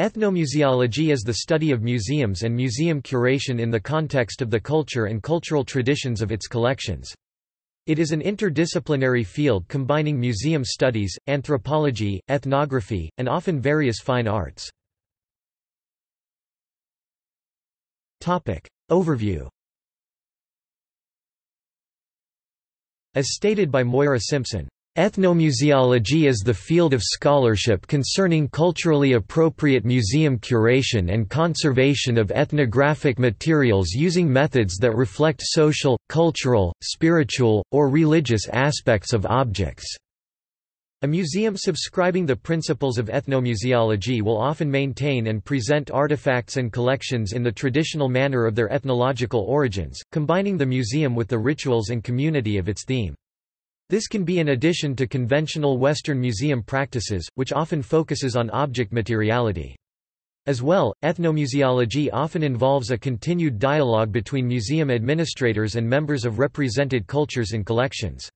Ethnomuseology is the study of museums and museum curation in the context of the culture and cultural traditions of its collections. It is an interdisciplinary field combining museum studies, anthropology, ethnography, and often various fine arts. Overview As stated by Moira Simpson, Ethnomuseology is the field of scholarship concerning culturally appropriate museum curation and conservation of ethnographic materials using methods that reflect social, cultural, spiritual, or religious aspects of objects. A museum subscribing the principles of ethnomuseology will often maintain and present artifacts and collections in the traditional manner of their ethnological origins, combining the museum with the rituals and community of its theme. This can be in addition to conventional Western museum practices, which often focuses on object materiality. As well, ethnomuseology often involves a continued dialogue between museum administrators and members of represented cultures and collections.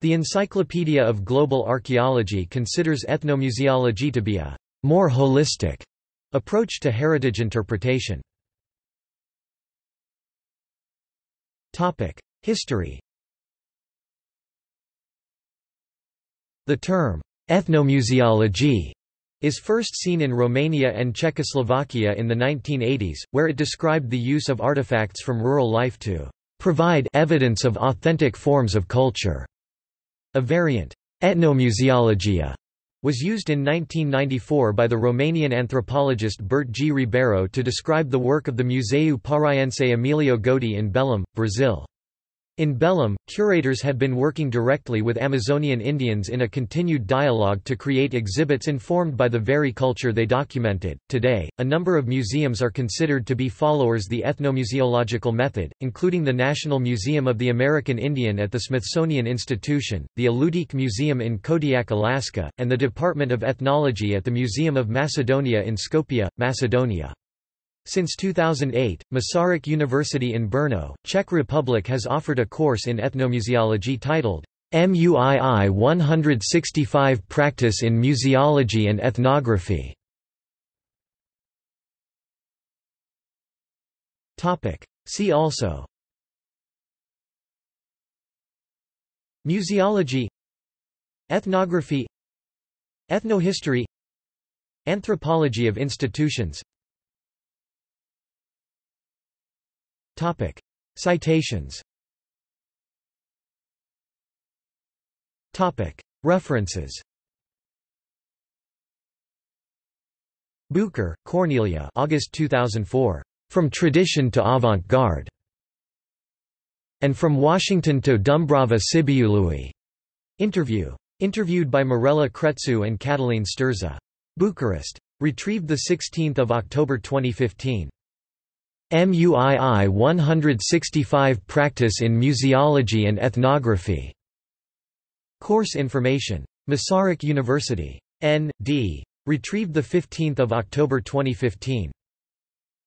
The Encyclopedia of Global Archaeology considers ethnomuseology to be a more holistic approach to heritage interpretation. History The term, ethnomuseology, is first seen in Romania and Czechoslovakia in the 1980s, where it described the use of artifacts from rural life to provide evidence of authentic forms of culture. A variant, etnomuseologia, was used in 1994 by the Romanian anthropologist Bert G. Ribeiro to describe the work of the Museu Paraense Emilio Goeldi in Belém, Brazil. In Belém, curators had been working directly with Amazonian Indians in a continued dialogue to create exhibits informed by the very culture they documented. Today, a number of museums are considered to be followers the ethnomuseological method, including the National Museum of the American Indian at the Smithsonian Institution, the Alutiiq Museum in Kodiak, Alaska, and the Department of Ethnology at the Museum of Macedonia in Skopje, Macedonia. Since 2008, Masaryk University in Brno, Czech Republic has offered a course in ethnomuseology titled MUII 165 Practice in Museology and Ethnography. See also. Museology. Ethnography. Ethnohistory. Anthropology of institutions Topic. Citations Topic. References Bucher, Cornelia August 2004. From Tradition to Avant-Garde. And From Washington to Dumbrava Sibiului. Interview. Interviewed by Mirela Crețu and Catalin Sturza. Bucharest. Retrieved 16 October 2015. MUII 165 Practice in Museology and Ethnography. Course information. Masaryk University. N.D. Retrieved 15 October 2015.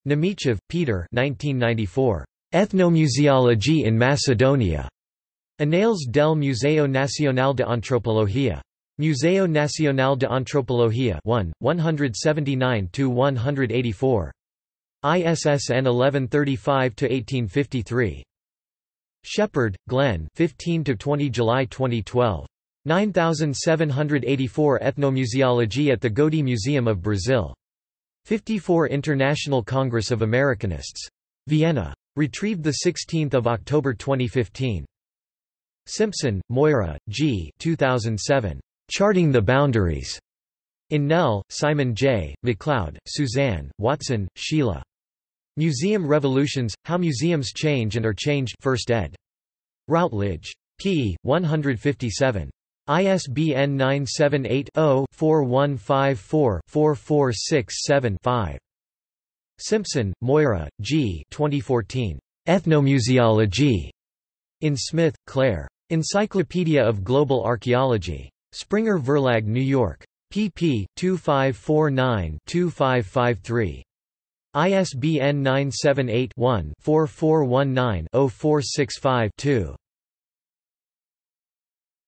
Nemichev, Peter 1994. Ethnomuseology in Macedonia. Annales del Museo Nacional de Antropología. Museo Nacional de Antropología 1, 179–184. ISSN 1135-1853. Shepard, Glenn 15–20 July 2012. 9784 Ethnomuseology at the Goeldi Museum of Brazil. 54 International Congress of Americanists. Vienna. Retrieved 16 October 2015. Simpson, Moira, G. 2007. Charting the Boundaries. In Knell, Simon J., McLeod, Suzanne, Watson, Sheila. Museum Revolutions, How Museums Change and Are Changed 1st ed. Routledge. p. 157. ISBN 978-0-4154-44675-5. Simpson, Moira, G. 2014. Ethnomuseology. In Smith, Claire. Encyclopedia of Global Archaeology. Springer Verlag New York. pp. 2549-2553. ISBN 978-1-4419-0465-2.